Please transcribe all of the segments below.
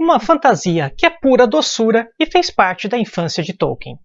uma fantasia que é pura doçura e fez parte da infância de Tolkien.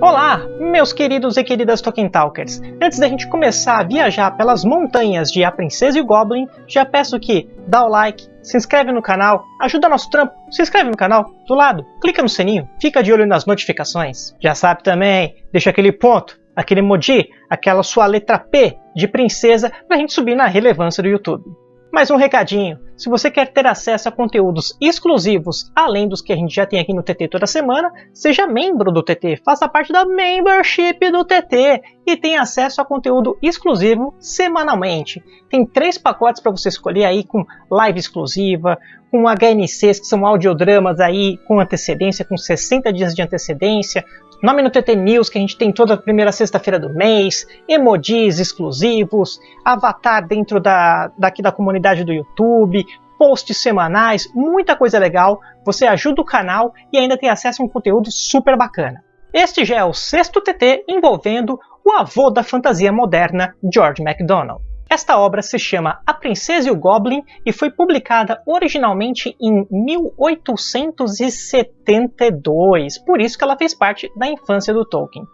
Olá, meus queridos e queridas Tolkien Talkers! Antes da gente começar a viajar pelas montanhas de A Princesa e o Goblin, já peço que dá o like, se inscreve no canal, ajuda nosso trampo, se inscreve no canal, do lado, clica no sininho, fica de olho nas notificações. Já sabe também, deixa aquele ponto, aquele emoji, aquela sua letra P de princesa pra gente subir na relevância do YouTube. Mais um recadinho, se você quer ter acesso a conteúdos exclusivos, além dos que a gente já tem aqui no TT toda semana, seja membro do TT, faça parte da membership do TT e tenha acesso a conteúdo exclusivo semanalmente. Tem três pacotes para você escolher aí com live exclusiva, com HNCs, que são audiodramas aí com antecedência, com 60 dias de antecedência, Nome no TT News, que a gente tem toda a primeira sexta-feira do mês, emojis exclusivos, avatar dentro da, daqui da comunidade do YouTube, posts semanais, muita coisa legal. Você ajuda o canal e ainda tem acesso a um conteúdo super bacana. Este já é o sexto TT envolvendo o avô da fantasia moderna, George MacDonald. Esta obra se chama A Princesa e o Goblin e foi publicada originalmente em 1872, por isso que ela fez parte da infância do Tolkien.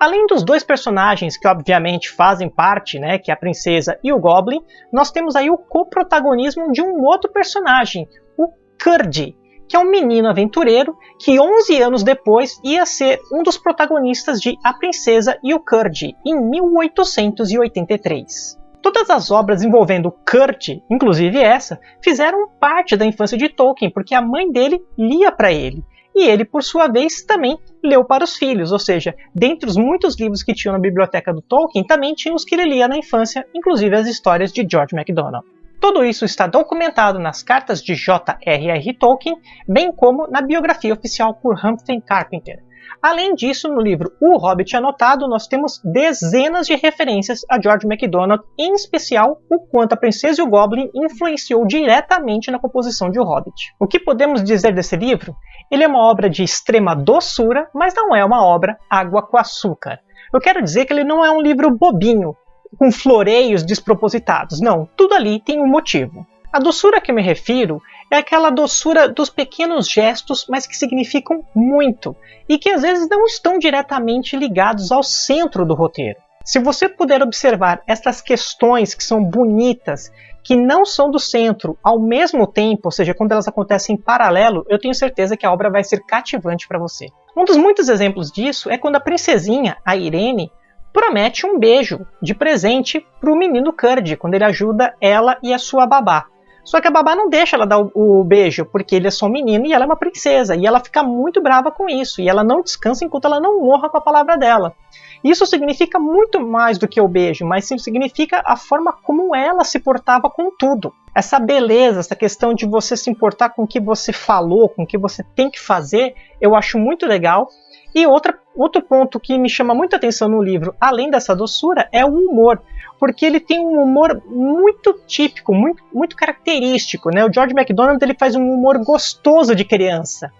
Além dos dois personagens que obviamente fazem parte, né, que é a princesa e o Goblin, nós temos aí o coprotagonismo de um outro personagem, o Curdy, que é um menino aventureiro que 11 anos depois ia ser um dos protagonistas de A Princesa e o Curdy, em 1883. Todas as obras envolvendo Kurt, inclusive essa, fizeram parte da infância de Tolkien, porque a mãe dele lia para ele. E ele, por sua vez, também leu para os filhos, ou seja, dentre os muitos livros que tinham na biblioteca do Tolkien, também tinha os que ele lia na infância, inclusive as histórias de George MacDonald. Tudo isso está documentado nas cartas de J.R.R. Tolkien, bem como na biografia oficial por Humphrey Carpenter. Além disso, no livro O Hobbit Anotado, nós temos dezenas de referências a George MacDonald, em especial o quanto a Princesa e o Goblin influenciou diretamente na composição de O Hobbit. O que podemos dizer desse livro? Ele é uma obra de extrema doçura, mas não é uma obra água com açúcar. Eu quero dizer que ele não é um livro bobinho, com floreios despropositados. Não, tudo ali tem um motivo. A doçura que eu me refiro é aquela doçura dos pequenos gestos, mas que significam muito e que às vezes não estão diretamente ligados ao centro do roteiro. Se você puder observar essas questões que são bonitas, que não são do centro ao mesmo tempo, ou seja, quando elas acontecem em paralelo, eu tenho certeza que a obra vai ser cativante para você. Um dos muitos exemplos disso é quando a princesinha, a Irene, promete um beijo de presente para o menino Curd, quando ele ajuda ela e a sua babá. Só que a babá não deixa ela dar o, beijo, porque ele é só um menino e ela é uma princesa. E ela fica muito brava com isso. E ela não descansa enquanto ela não honra com a palavra dela. Isso significa muito mais do que o beijo, mas significa a forma como ela se portava com tudo. Essa beleza, essa questão de você se importar com o que você falou, com o que você tem que fazer, eu acho muito legal. E outra, outro ponto que me chama muita atenção no livro, além dessa doçura, é o humor porque ele tem um humor muito típico, muito, muito característico, né? O George MacDonald ele faz um humor gostoso de criança,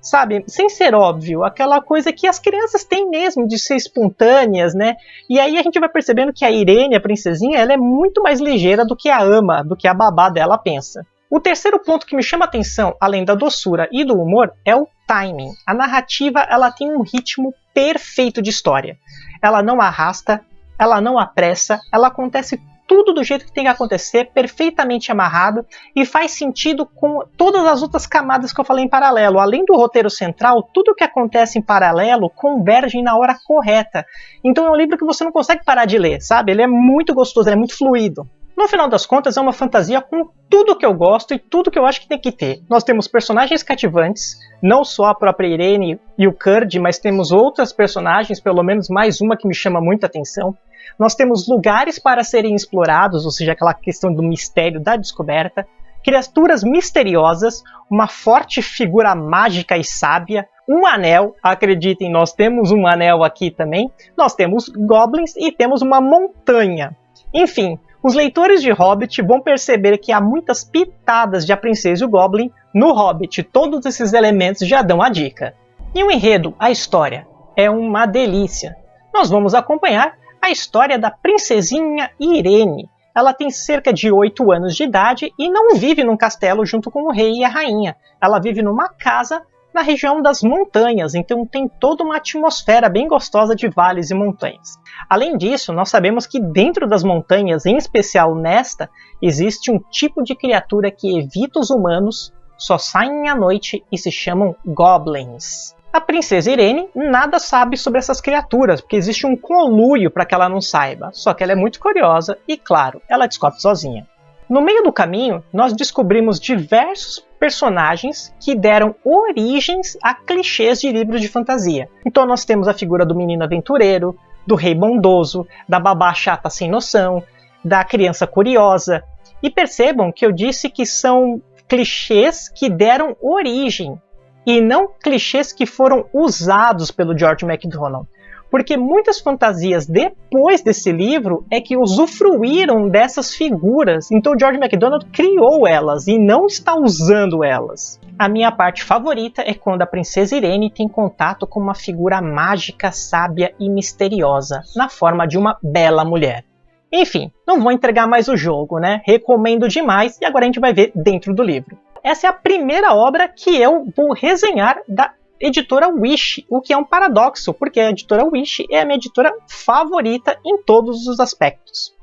sabe? Sem ser óbvio, aquela coisa que as crianças têm mesmo de ser espontâneas, né? E aí a gente vai percebendo que a Irene, a princesinha, ela é muito mais ligeira do que a ama, do que a babá dela pensa. O terceiro ponto que me chama atenção, além da doçura e do humor, é o timing. A narrativa ela tem um ritmo perfeito de história. Ela não arrasta, ela não apressa, ela acontece tudo do jeito que tem que acontecer, perfeitamente amarrado e faz sentido com todas as outras camadas que eu falei em paralelo. Além do roteiro central, tudo que acontece em paralelo converge na hora correta. Então é um livro que você não consegue parar de ler, sabe? Ele é muito gostoso, ele é muito fluido. No final das contas, é uma fantasia com tudo que eu gosto e tudo que eu acho que tem que ter. Nós temos personagens cativantes, não só a própria Irene e o Kurd, mas temos outras personagens, pelo menos mais uma que me chama muita atenção. Nós temos lugares para serem explorados, ou seja, aquela questão do mistério da descoberta, criaturas misteriosas, uma forte figura mágica e sábia, um anel, acreditem, nós temos um anel aqui também, nós temos goblins e temos uma montanha. Enfim, Os leitores de Hobbit vão perceber que há muitas pitadas de A Princesa e o Goblin no Hobbit. Todos esses elementos já dão a dica. E o enredo, a história, é uma delícia. Nós vamos acompanhar a história da princesinha Irene. Ela tem cerca de 8 anos de idade e não vive num castelo junto com o rei e a rainha. Ela vive numa casa na região das montanhas, então tem toda uma atmosfera bem gostosa de vales e montanhas. Além disso, nós sabemos que dentro das montanhas, em especial nesta, existe um tipo de criatura que evita os humanos, só saem à noite e se chamam goblins. A princesa Irene nada sabe sobre essas criaturas, porque existe um conluio para que ela não saiba. Só que ela é muito curiosa e, claro, ela descobre sozinha. No meio do caminho, nós descobrimos diversos personagens que deram origens a clichês de livros de fantasia. Então nós temos a figura do menino aventureiro, do rei bondoso, da babá chata sem noção, da criança curiosa. E percebam que eu disse que são clichês que deram origem e não clichês que foram usados pelo George MacDonald porque muitas fantasias depois desse livro é que usufruíram dessas figuras. Então George MacDonald criou elas e não está usando elas. A minha parte favorita é quando a princesa Irene tem contato com uma figura mágica, sábia e misteriosa, na forma de uma bela mulher. Enfim, não vou entregar mais o jogo, né? Recomendo demais e agora a gente vai ver dentro do livro. Essa é a primeira obra que eu vou resenhar da editora Wish, o que é um paradoxo, porque a editora Wish é a minha editora favorita em todos os aspectos.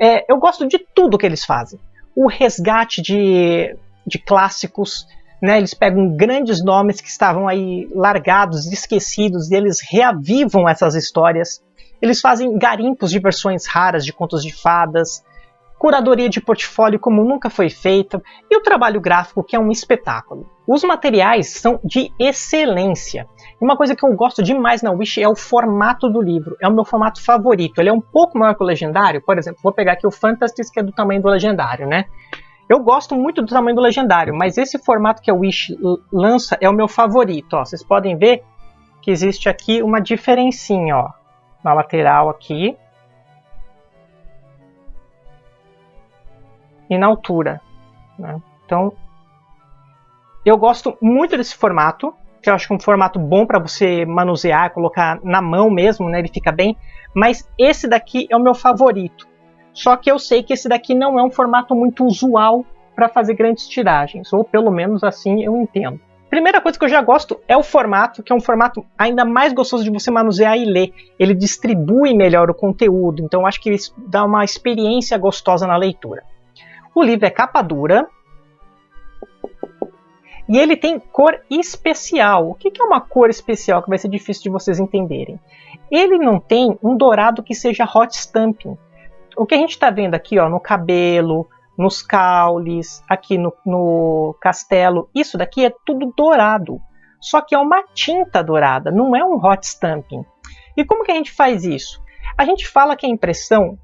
É, eu gosto de tudo que eles fazem. O resgate de, de clássicos, né, eles pegam grandes nomes que estavam aí largados, esquecidos, e eles reavivam essas histórias. Eles fazem garimpos de versões raras de contos de fadas, curadoria de portfólio como nunca foi feita e o trabalho gráfico que é um espetáculo. Os materiais são de excelência. Uma coisa que eu gosto demais na Wish é o formato do livro. É o meu formato favorito. Ele é um pouco maior que o Legendário. Por exemplo, vou pegar aqui o Fantastic, que é do tamanho do Legendário, né? Eu gosto muito do tamanho do Legendário, mas esse formato que a Wish lança é o meu favorito. Ó, vocês podem ver que existe aqui uma diferencinha ó, na lateral aqui. E na altura. Né? Então, eu gosto muito desse formato, que eu acho que é um formato bom para você manusear, colocar na mão mesmo, né? ele fica bem. Mas esse daqui é o meu favorito. Só que eu sei que esse daqui não é um formato muito usual para fazer grandes tiragens, ou pelo menos assim eu entendo. Primeira coisa que eu já gosto é o formato, que é um formato ainda mais gostoso de você manusear e ler. Ele distribui melhor o conteúdo, então acho que isso dá uma experiência gostosa na leitura. O livro é capa dura. E ele tem cor especial. O que é uma cor especial que vai ser difícil de vocês entenderem? Ele não tem um dourado que seja hot stamping. O que a gente está vendo aqui ó, no cabelo, nos caules, aqui no, no castelo, isso daqui é tudo dourado. Só que é uma tinta dourada, não é um hot stamping. E como que a gente faz isso? A gente fala que a impressão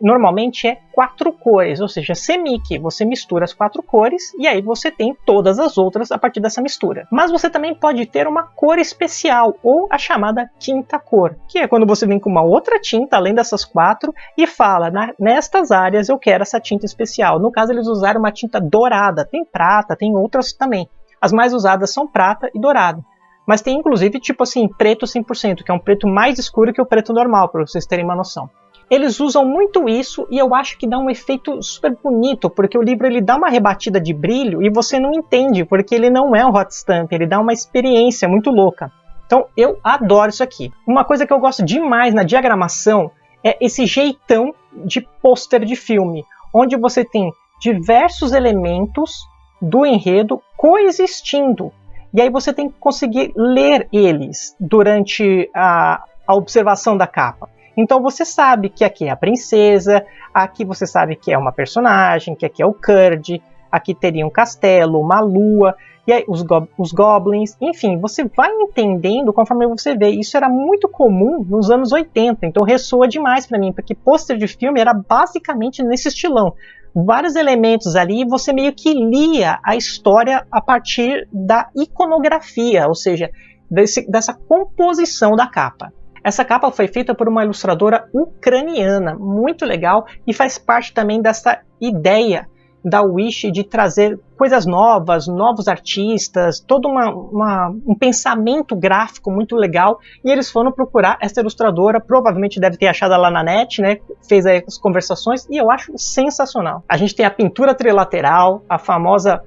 normalmente é quatro cores, ou seja, semic, você mistura as quatro cores e aí você tem todas as outras a partir dessa mistura. Mas você também pode ter uma cor especial ou a chamada tinta cor, que é quando você vem com uma outra tinta além dessas quatro e fala, nestas áreas eu quero essa tinta especial. No caso eles usaram uma tinta dourada, tem prata, tem outras também. As mais usadas são prata e dourado. Mas tem inclusive tipo assim, preto 100%, que é um preto mais escuro que o preto normal, para vocês terem uma noção. Eles usam muito isso e eu acho que dá um efeito super bonito, porque o livro ele dá uma rebatida de brilho e você não entende, porque ele não é um hot stamp, ele dá uma experiência muito louca. Então eu adoro isso aqui. Uma coisa que eu gosto demais na diagramação é esse jeitão de pôster de filme, onde você tem diversos elementos do enredo coexistindo. E aí você tem que conseguir ler eles durante a, a observação da capa. Então você sabe que aqui é a princesa, aqui você sabe que é uma personagem, que aqui é o Kurd, aqui teria um castelo, uma lua, e aí os, go os goblins, enfim, você vai entendendo conforme você vê. Isso era muito comum nos anos 80, então ressoa demais para mim, porque pôster de filme era basicamente nesse estilão. Vários elementos ali e você meio que lia a história a partir da iconografia, ou seja, desse, dessa composição da capa. Essa capa foi feita por uma ilustradora ucraniana, muito legal, e faz parte também dessa ideia da Wish de trazer coisas novas, novos artistas, todo uma, uma, um pensamento gráfico muito legal. E eles foram procurar essa ilustradora, provavelmente deve ter achado ela na net, né? Fez aí as conversações e eu acho sensacional. A gente tem a pintura trilateral, a famosa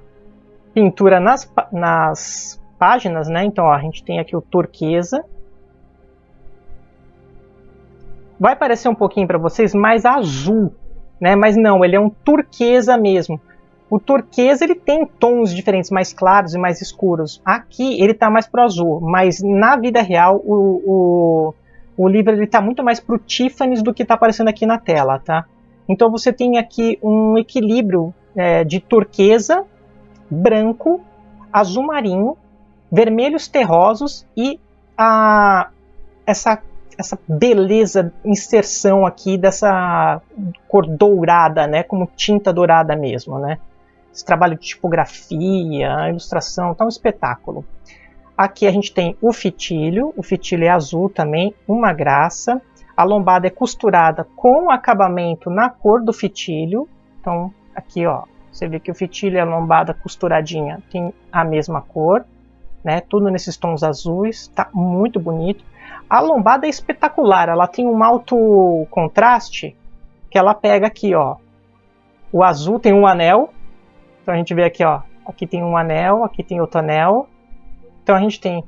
pintura nas, nas páginas, né? Então ó, a gente tem aqui o turquesa. Vai parecer um pouquinho para vocês mais azul, né? Mas não, ele é um turquesa mesmo. O turquesa ele tem tons diferentes, mais claros e mais escuros. Aqui ele está mais pro azul, mas na vida real o, o, o livro ele está muito mais pro Tiffany's do que está aparecendo aqui na tela, tá? Então você tem aqui um equilíbrio é, de turquesa, branco, azul marinho, vermelhos terrosos e a, essa essa beleza, inserção aqui dessa cor dourada, né, como tinta dourada mesmo, né. Esse trabalho de tipografia, ilustração, tá um espetáculo. Aqui a gente tem o fitilho, o fitilho é azul também, uma graça. A lombada é costurada com acabamento na cor do fitilho. Então, aqui ó, você vê que o fitilho e a lombada costuradinha tem a mesma cor, né? Tudo nesses tons azuis, tá muito bonito. A lombada é espetacular, ela tem um alto contraste que ela pega aqui, ó. O azul tem um anel, então a gente vê aqui, ó, aqui tem um anel, aqui tem outro anel. Então a gente tem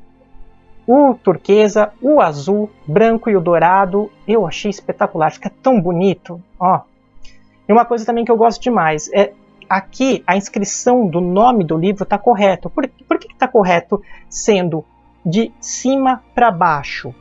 o turquesa, o azul, branco e o dourado. Eu achei espetacular, fica tão bonito, ó. E uma coisa também que eu gosto demais é aqui a inscrição do nome do livro está correto. Por, por que está correto sendo de cima para baixo?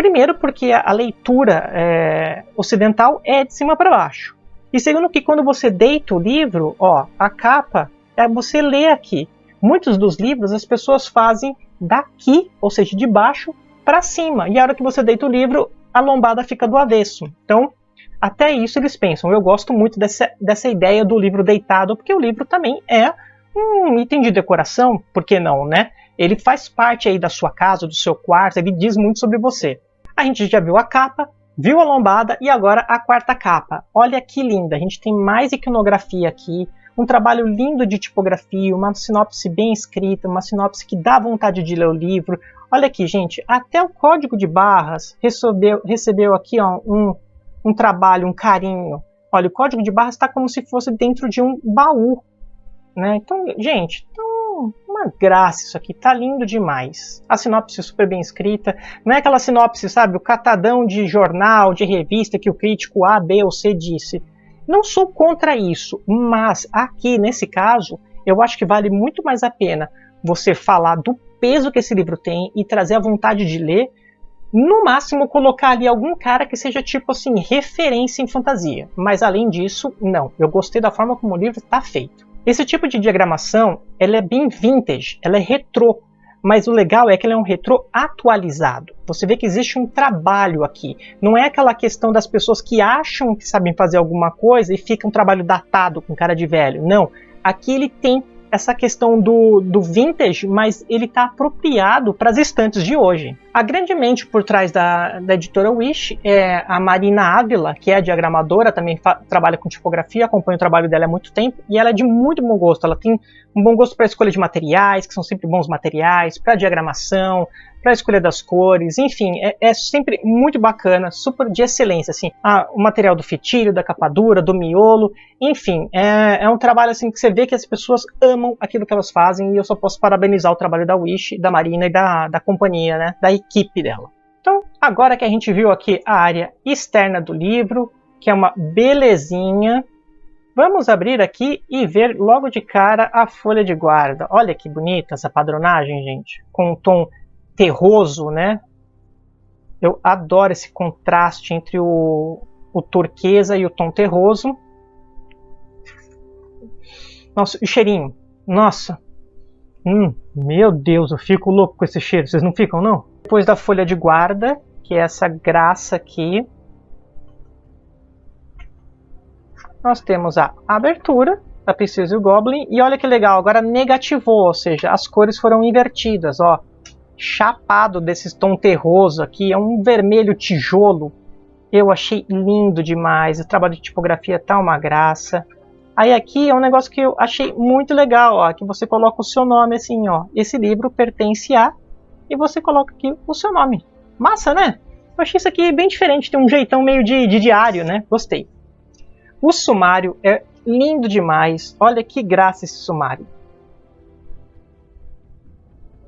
Primeiro, porque a, leitura é, ocidental é de cima para baixo. E segundo, que quando você deita o livro, ó, a capa, é você lê aqui. Muitos dos livros as pessoas fazem daqui, ou seja, de baixo para cima. E a hora que você deita o livro, a lombada fica do avesso. Então, até isso eles pensam. Eu gosto muito dessa, dessa ideia do livro deitado, porque o livro também é um item de decoração, por que não, né? Ele faz parte aí da sua casa, do seu quarto, ele diz muito sobre você. A gente já viu a capa, viu a lombada e agora a quarta capa. Olha que linda, a gente tem mais iconografia aqui, um trabalho lindo de tipografia, uma sinopse bem escrita, uma sinopse que dá vontade de ler o livro. Olha aqui, gente, até o código de barras recebeu, recebeu aqui ó, um, um trabalho, um carinho. Olha, o código de barras está como se fosse dentro de um baú. Né? Então, gente, então uma graça isso aqui, tá lindo demais. A sinopse super bem escrita, não é aquela sinopse, sabe, o catadão de jornal, de revista que o crítico A, B ou C disse. Não sou contra isso, mas aqui nesse caso, eu acho que vale muito mais a pena você falar do peso que esse livro tem e trazer a vontade de ler no máximo colocar ali algum cara que seja tipo assim referência em fantasia, mas além disso, não. Eu gostei da forma como o livro está feito. Esse tipo de diagramação ela é bem vintage, ela é retrô, mas o legal é que ele é um retrô atualizado. Você vê que existe um trabalho aqui. Não é aquela questão das pessoas que acham que sabem fazer alguma coisa e fica um trabalho datado com cara de velho. Não. Aqui ele tem essa questão do, do vintage, mas ele está apropriado para as estantes de hoje. A grande mente por trás da, da editora Wish é a Marina Ávila, que é diagramadora, também trabalha com tipografia, acompanha o trabalho dela há muito tempo, e ela é de muito bom gosto. Ela tem um bom gosto para a escolha de materiais, que são sempre bons materiais, para diagramação, para a escolha das cores, enfim, é, é, sempre muito bacana, super de excelência, assim, ah, o material do fitilho, da capa dura, do miolo, enfim, é, é, um trabalho assim que você vê que as pessoas amam aquilo que elas fazem e eu só posso parabenizar o trabalho da Wish, da Marina e da, da companhia, né, da equipe dela. Então, agora que a gente viu aqui a área externa do livro, que é uma belezinha, Vamos abrir aqui e ver logo de cara a folha de guarda. Olha que bonita essa padronagem, gente. Com um tom terroso, né? Eu adoro esse contraste entre o, o turquesa e o tom terroso. Nossa, o cheirinho. Nossa. Hum, meu Deus, eu fico louco com esse cheiro. Vocês não ficam, não? Depois da folha de guarda, que é essa graça aqui. Nós temos a abertura da Princesa e o Goblin. E olha que legal, agora negativou, ou seja, as cores foram invertidas, ó chapado desses tom terroso aqui, é um vermelho tijolo. Eu achei lindo demais, o trabalho de tipografia tá uma graça. Aí aqui é um negócio que eu achei muito legal, ó, que você coloca o seu nome assim, ó. Esse livro pertence a e você coloca aqui o seu nome. Massa, né? Eu achei isso aqui bem diferente, tem um jeitão meio de, de diário, né? Gostei. O sumário é lindo demais. Olha que graça esse sumário.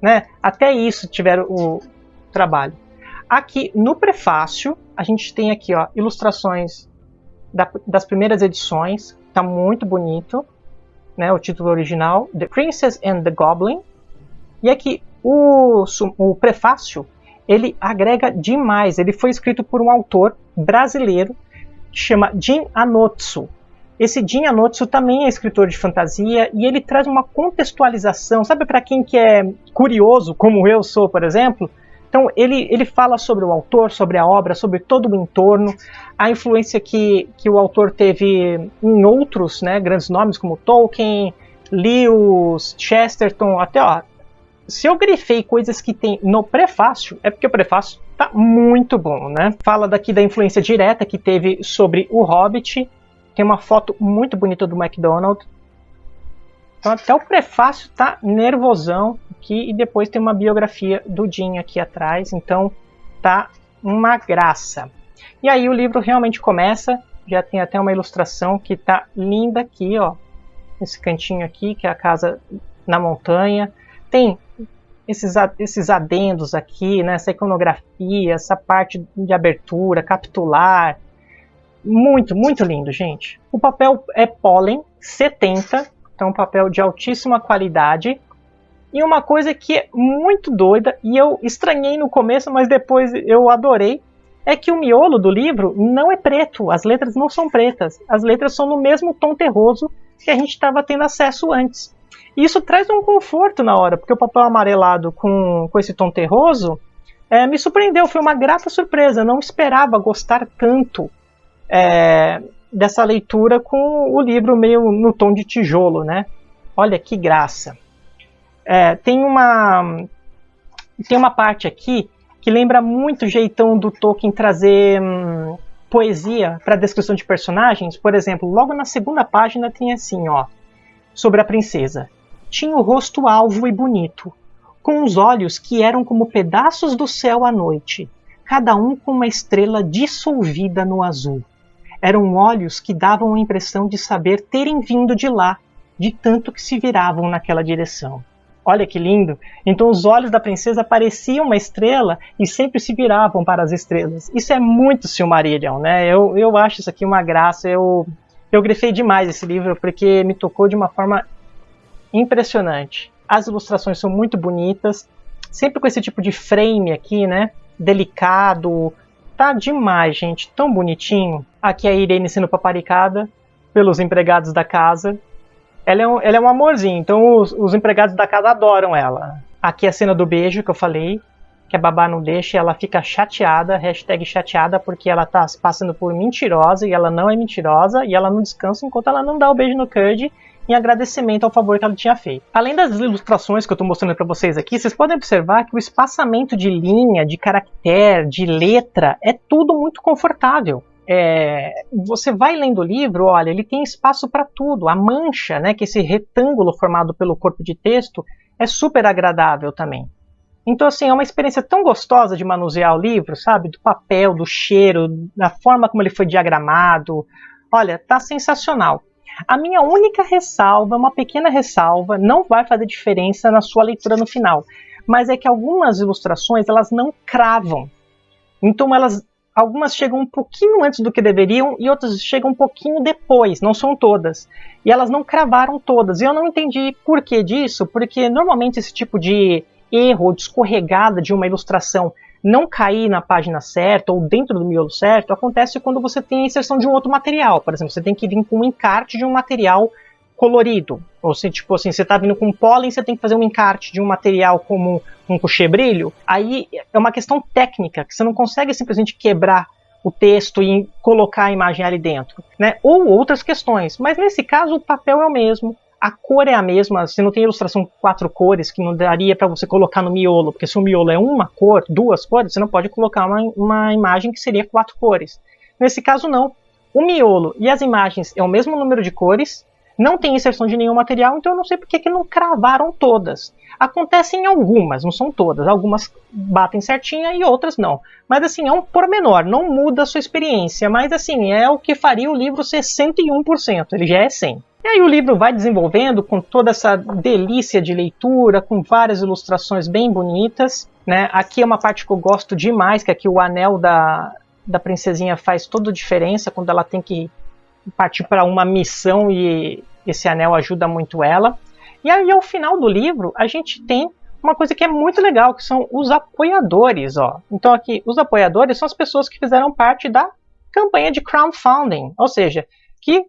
Né? Até isso tiveram o trabalho. Aqui no prefácio, a gente tem aqui ó, ilustrações da, das primeiras edições. Tá muito bonito. Né, o título original, The Princess and the Goblin. E aqui o, o prefácio ele agrega demais. Ele foi escrito por um autor brasileiro que chama Jin Anotsu. Esse Jin Anotsu também é escritor de fantasia e ele traz uma contextualização, sabe para quem que é curioso, como eu sou, por exemplo? Então ele, ele fala sobre o autor, sobre a obra, sobre todo o entorno, a influência que, que o autor teve em outros né, grandes nomes como Tolkien, Lewis, Chesterton, até ó, se eu grifei coisas que tem no prefácio, é porque o prefácio tá muito bom, né? Fala daqui da influência direta que teve sobre o Hobbit. Tem uma foto muito bonita do McDonald. Então até o prefácio tá nervosão aqui e depois tem uma biografia do Jim aqui atrás, então tá uma graça. E aí o livro realmente começa, já tem até uma ilustração que tá linda aqui, ó. Esse cantinho aqui, que é a casa na montanha. Tem esses, esses adendos aqui, né, essa iconografia, essa parte de abertura, capitular. Muito, muito lindo, gente. O papel é pólen 70, então um papel de altíssima qualidade. E uma coisa que é muito doida, e eu estranhei no começo, mas depois eu adorei, é que o miolo do livro não é preto, as letras não são pretas, as letras são no mesmo tom terroso que a gente estava tendo acesso antes. E isso traz um conforto na hora, porque o papel amarelado com, com esse tom terroso é, me surpreendeu, foi uma grata surpresa. Eu não esperava gostar tanto é, dessa leitura com o livro meio no tom de tijolo, né? Olha que graça. É, tem uma tem uma parte aqui que lembra muito o jeitão do Tolkien trazer hum, poesia para descrição de personagens. Por exemplo, logo na segunda página tem assim, ó, sobre a princesa tinha o rosto alvo e bonito, com os olhos que eram como pedaços do céu à noite, cada um com uma estrela dissolvida no azul. Eram olhos que davam a impressão de saber terem vindo de lá, de tanto que se viravam naquela direção. Olha que lindo! Então os olhos da princesa pareciam uma estrela e sempre se viravam para as estrelas. Isso é muito Silmarillion, né? Eu, eu acho isso aqui uma graça. Eu, eu grifei demais esse livro porque me tocou de uma forma impressionante. As ilustrações são muito bonitas, sempre com esse tipo de frame aqui, né? Delicado. Tá demais, gente. Tão bonitinho. Aqui a Irene sendo paparicada pelos empregados da casa. Ela é um, ela é um amorzinho, então os, os empregados da casa adoram ela. Aqui a cena do beijo que eu falei, que a babá não deixa, ela fica chateada, hashtag chateada, porque ela tá passando por mentirosa e ela não é mentirosa, e ela não descansa enquanto ela não dá o beijo no Curd em agradecimento ao favor que ela tinha feito. Além das ilustrações que eu estou mostrando para vocês aqui, vocês podem observar que o espaçamento de linha, de caractere, de letra é tudo muito confortável. É, você vai lendo o livro, olha, ele tem espaço para tudo. A mancha, né, que é esse retângulo formado pelo corpo de texto, é super agradável também. Então, assim, é uma experiência tão gostosa de manusear o livro, sabe? Do papel, do cheiro, da forma como ele foi diagramado. Olha, tá sensacional. A minha única ressalva, uma pequena ressalva, não vai fazer diferença na sua leitura no final, mas é que algumas ilustrações elas não cravam. Então elas algumas chegam um pouquinho antes do que deveriam e outras chegam um pouquinho depois, não são todas. E elas não cravaram todas. E eu não entendi por que disso, porque normalmente esse tipo de erro ou de escorregada de uma ilustração não cair na página certa ou dentro do miolo certo acontece quando você tem a inserção de um outro material. Por exemplo, você tem que vir com um encarte de um material colorido. Ou se, tipo assim, você está vindo com pólen, você tem que fazer um encarte de um material como um brilho. Aí é uma questão técnica, que você não consegue simplesmente quebrar o texto e colocar a imagem ali dentro. Né? Ou outras questões. Mas nesse caso, o papel é o mesmo, a cor é a mesma, você não tem ilustração com quatro cores que não daria para você colocar no miolo, porque se o miolo é uma cor, duas cores, você não pode colocar uma, uma imagem que seria quatro cores. Nesse caso não, o miolo e as imagens é o mesmo número de cores, não tem inserção de nenhum material, então eu não sei porque que não cravaram todas. Acontecem algumas, não são todas, algumas batem certinha e outras não. Mas assim, é um pormenor, não muda a sua experiência, mas assim, é o que faria o livro ser 101%, ele já é 100%. E aí o livro vai desenvolvendo com toda essa delícia de leitura, com várias ilustrações bem bonitas. Né? Aqui é uma parte que eu gosto demais, que aqui o anel da, da princesinha faz toda a diferença quando ela tem que partir para uma missão e esse anel ajuda muito ela. E aí ao final do livro a gente tem uma coisa que é muito legal, que são os apoiadores. Ó. Então aqui, os apoiadores são as pessoas que fizeram parte da campanha de crowdfunding, ou seja, que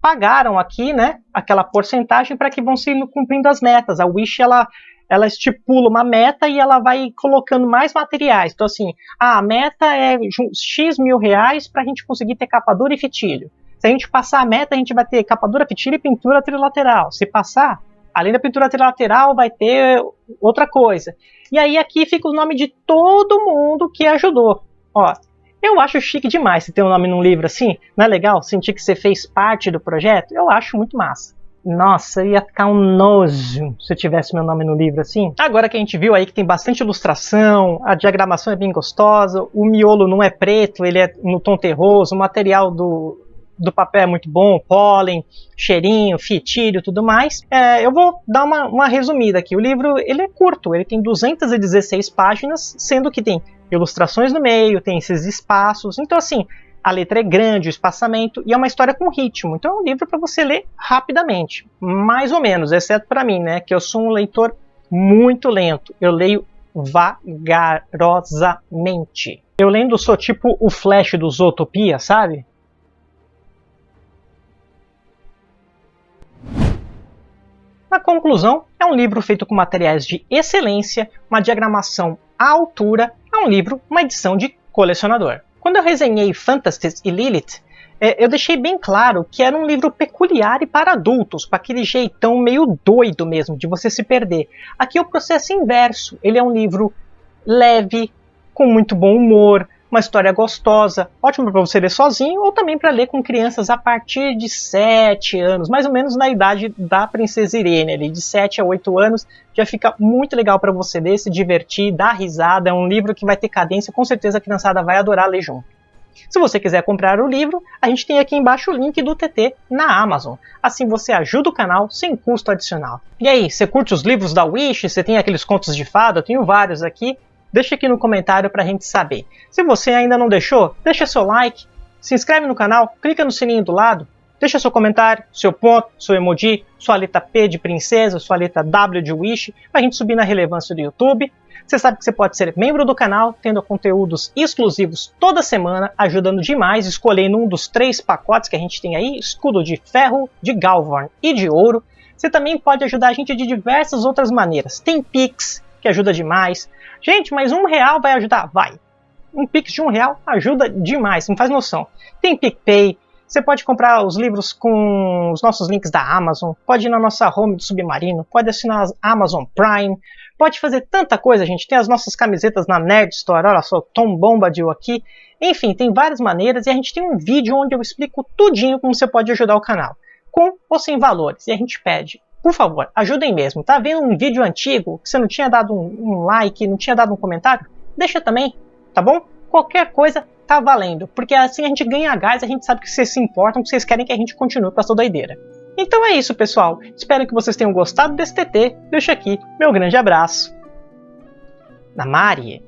pagaram aqui, né, aquela porcentagem para que vão se cumprindo as metas. A Wish ela ela estipula uma meta e ela vai colocando mais materiais. Então, assim, ah, a meta é X mil reais para a gente conseguir ter capa dura e fitilho. Se a gente passar a meta, a gente vai ter capa dura, fitilho e pintura trilateral. Se passar, além da pintura trilateral, vai ter outra coisa. E aí aqui fica o nome de todo mundo que ajudou. Ó, eu acho chique demais se ter um nome num livro assim. Não é legal sentir que você fez parte do projeto? Eu acho muito massa. Nossa, ia ficar um nojo se eu tivesse meu nome no livro assim. Agora que a gente viu aí que tem bastante ilustração, a diagramação é bem gostosa, o miolo não é preto, ele é no tom terroso, o material do, do papel é muito bom, pólen, cheirinho, fitilho, tudo mais. É, eu vou dar uma, uma resumida aqui. O livro ele é curto, ele tem 216 páginas, sendo que tem ilustrações no meio, tem esses espaços. Então, assim, a letra é grande, o espaçamento, e é uma história com ritmo. Então, é um livro para você ler rapidamente, mais ou menos, exceto para mim, né, que eu sou um leitor muito lento. Eu leio vagarosamente. Eu lendo sou tipo o Flash do Zootopia, sabe? Na conclusão, é um livro feito com materiais de excelência, uma diagramação à altura, é um livro, uma edição de colecionador. Quando eu resenhei Phantastes e Lilith, é, eu deixei bem claro que era um livro peculiar e para adultos, com aquele jeitão meio doido mesmo, de você se perder. Aqui é o processo inverso, ele é um livro leve, com muito bom humor, uma história gostosa, ótimo para você ler sozinho ou também para ler com crianças a partir de 7 anos, mais ou menos na idade da Princesa Irene, ali, de 7 a 8 anos, já fica muito legal para você ler, se divertir, dar risada, é um livro que vai ter cadência, com certeza a criançada vai adorar ler junto. Se você quiser comprar o livro, a gente tem aqui embaixo o link do TT na Amazon. Assim você ajuda o canal sem custo adicional. E aí, você curte os livros da Wish? Você tem aqueles contos de fada? Eu tenho vários aqui. Deixa aqui no comentário para a gente saber. Se você ainda não deixou, deixa seu like, se inscreve no canal, clica no sininho do lado, deixa seu comentário, seu ponto, seu emoji, sua letra P de princesa, sua letra W de wish, para a gente subir na relevância do YouTube. Você sabe que você pode ser membro do canal, tendo conteúdos exclusivos toda semana, ajudando demais, escolhendo um dos três pacotes que a gente tem aí, escudo de ferro, de Galvorn e de ouro. Você também pode ajudar a gente de diversas outras maneiras. Tem Pix, que ajuda demais. Gente, mas um real vai ajudar? Vai. Um Pix de um real ajuda demais, não faz noção. Tem PicPay, você pode comprar os livros com os nossos links da Amazon, pode ir na nossa home do Submarino, pode assinar a Amazon Prime, pode fazer tanta coisa, gente. Tem as nossas camisetas na Nerd Store, olha só, Tom Bombadil aqui. Enfim, tem várias maneiras e a gente tem um vídeo onde eu explico tudinho como você pode ajudar o canal, com ou sem valores. E a gente pede por favor, ajudem mesmo. Tá vendo um vídeo antigo que você não tinha dado um, um like, não tinha dado um comentário? Deixa também, tá bom? Qualquer coisa tá valendo, porque assim a gente ganha gás, a gente sabe que vocês se importam, que vocês querem que a gente continue com essa doideira. Então é isso, pessoal. Espero que vocês tenham gostado desse TT. Deixo aqui meu grande abraço. Na Mari.